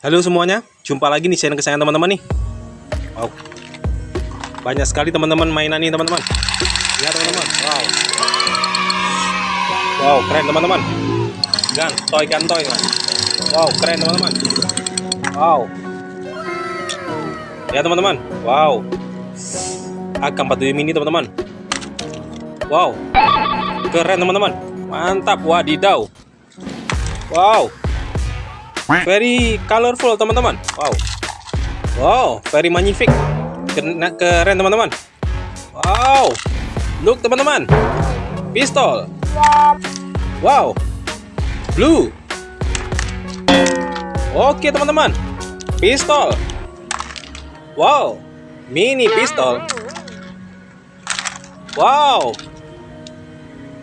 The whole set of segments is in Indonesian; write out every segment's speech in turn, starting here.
Halo semuanya, jumpa lagi nih channel kesayangan teman-teman nih. Wow, banyak sekali teman-teman mainan nih teman-teman. Lihat teman-teman, wow, wow keren teman-teman. Gan, toy gan toy kan. Wow, keren teman-teman. Wow, ya teman-teman, wow. AK47 mini teman-teman. Wow, keren teman-teman. Mantap, wadidaw. Wow, very colorful teman-teman. Wow. Wow very magnific. Keren teman-teman. Wow. Look teman-teman. Pistol. Wow. Blue. Oke teman-teman. Pistol. Wow. Mini pistol. Wow.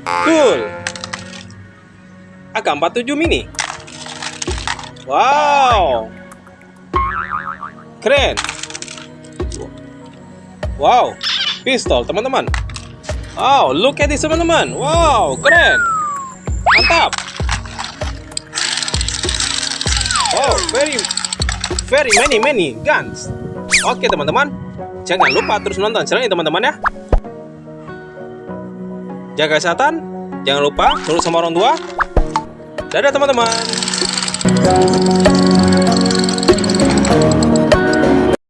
Cool. AK47 mini Wow. Keren. Wow. Pistol, teman-teman. Wow, look at this, teman-teman. Wow, keren. Mantap. Wow, very very many many guns. Oke, teman-teman. Jangan lupa terus nonton channel ini, teman-teman ya. Jaga kesehatan. Jangan lupa nurut sama orang tua. Dadah, teman-teman. Música